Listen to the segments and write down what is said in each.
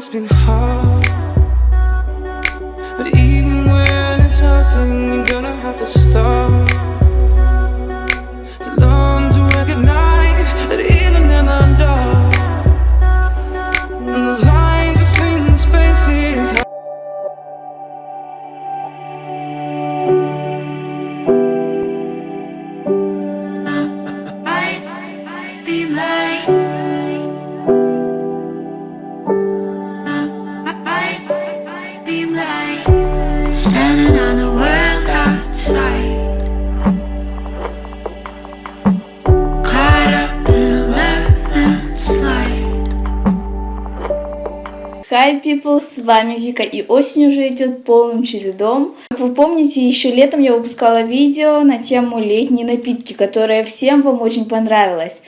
it's been hard. But even when it's hard, then you're gonna have to start Hi people, с вами Вика и осень уже идет полным чередом. Как вы помните, еще летом я выпускала видео на тему летние напитки, которое всем вам очень понравилось.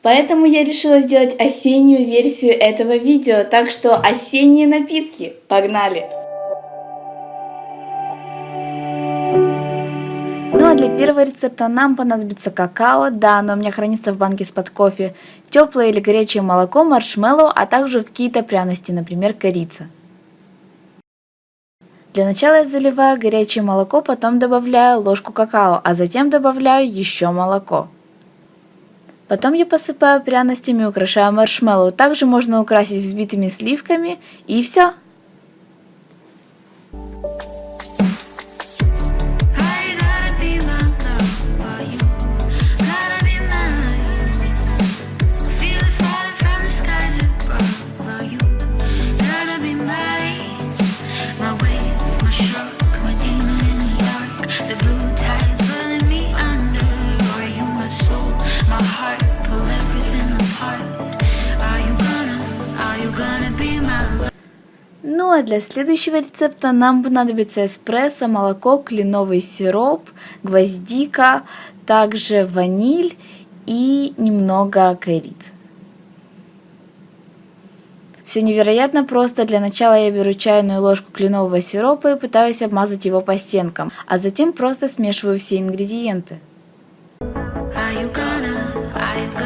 Поэтому я решила сделать осеннюю версию этого видео, так что осенние напитки, погнали! Для первого рецепта нам понадобится какао, да, оно у меня хранится в банке с-под кофе, теплое или горячее молоко, маршмеллоу, а также какие-то пряности, например, корица. Для начала я заливаю горячее молоко, потом добавляю ложку какао, а затем добавляю еще молоко. Потом я посыпаю пряностями и украшаю маршмеллоу. Также можно украсить взбитыми сливками и все. Ну а для следующего рецепта нам понадобится эспрессо, молоко, кленовый сироп, гвоздика, также ваниль и немного корицы. Все невероятно просто. Для начала я беру чайную ложку кленового сиропа и пытаюсь обмазать его по стенкам, а затем просто смешиваю все ингредиенты. Are you gonna, are you gonna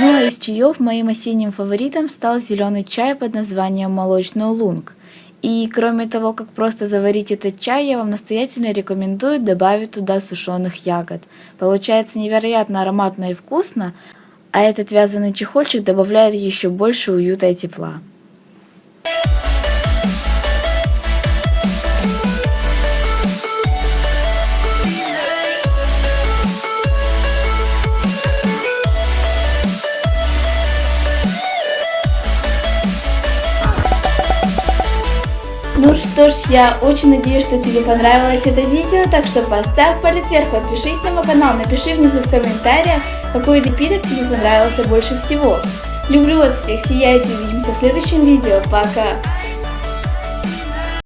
Ну а из чаев моим осенним фаворитом стал зеленый чай под названием молочный улунг. И кроме того, как просто заварить этот чай, я вам настоятельно рекомендую добавить туда сушеных ягод. Получается невероятно ароматно и вкусно, а этот вязаный чехольчик добавляет еще больше уюта и тепла. Что ж, я очень надеюсь, что тебе понравилось это видео, так что поставь палец вверх, подпишись на мой канал, напиши внизу в комментариях, какой напиток тебе понравился больше всего. Люблю вас всех, сияйте, увидимся в следующем видео, пока!